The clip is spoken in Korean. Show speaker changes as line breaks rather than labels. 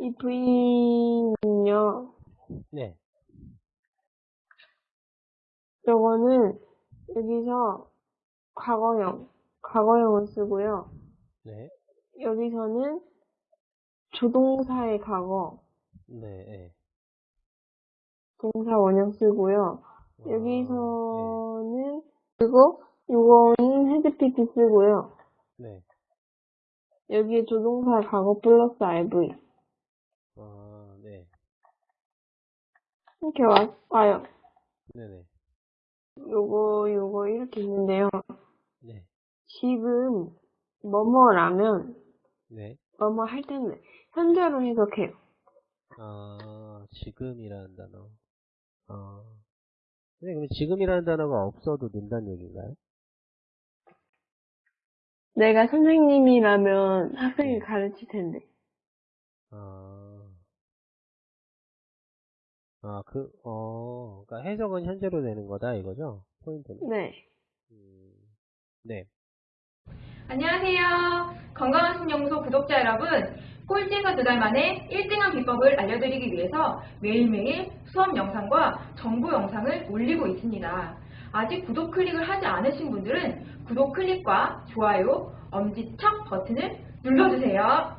이 V는요,
네.
요거는 여기서 과거형, 과거형을 쓰고요.
네.
여기서는 조동사의 과거,
네. 네.
동사 원형 쓰고요.
아,
여기서는 그리고 이거는 헤드피트 쓰고요.
네. 네.
여기에 조동사 과거 플러스 RV
아, 네.
이렇게 와, 와요.
네네.
요거 요거 이렇게 있는데요.
네.
지금 뭐뭐라면
네.
뭐뭐 할 때는 현재로 해석해요.
아, 지금이라는 단어. 아. 네, 그럼 지금이라는 단어가 없어도 된다는 얘기인가요?
내가 선생님이라면 학생을
네.
가르칠 텐데.
아, 그, 어, 그러니까 해석은 현재로 되는 거다, 이거죠? 포인트는?
네.
음, 네.
안녕하세요. 건강한 신연구소 구독자 여러분. 꼴찌에서 두 달 만에 1등한 비법을 알려드리기 위해서 매일매일 수업 영상과 정보 영상을 올리고 있습니다. 아직 구독 클릭을 하지 않으신 분들은 구독 클릭과 좋아요, 엄지척 버튼을 눌러주세요.